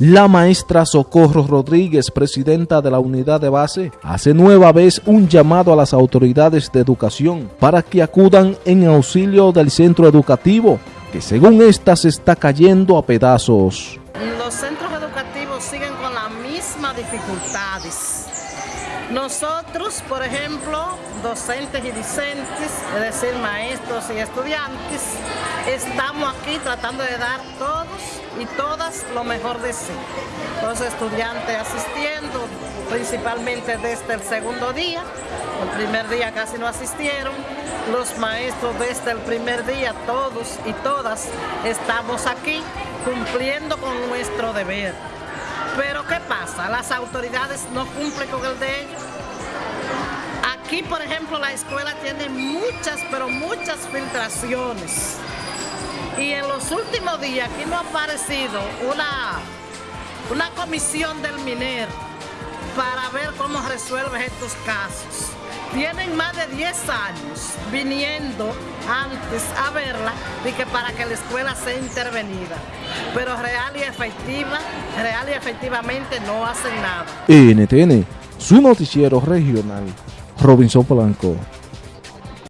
La maestra Socorro Rodríguez, presidenta de la unidad de base, hace nueva vez un llamado a las autoridades de educación para que acudan en auxilio del centro educativo, que según esta se está cayendo a pedazos. Los centros educativos siguen con las mismas dificultades nosotros, por ejemplo, docentes y discentes, es decir, maestros y estudiantes, estamos aquí tratando de dar todos y todas lo mejor de sí. Los estudiantes asistiendo, principalmente desde el segundo día, el primer día casi no asistieron, los maestros desde el primer día, todos y todas, estamos aquí cumpliendo con nuestro deber. Pero ¿qué pasa? Las autoridades no cumplen con el de ellos. Aquí, por ejemplo, la escuela tiene muchas, pero muchas filtraciones. Y en los últimos días aquí no ha aparecido una, una comisión del MINER para ver cómo resuelve estos casos. Tienen más de 10 años viniendo antes a verla y que para que la escuela sea intervenida. Pero real y efectiva, real y efectivamente no hacen nada. NTN, su noticiero regional, Robinson Polanco.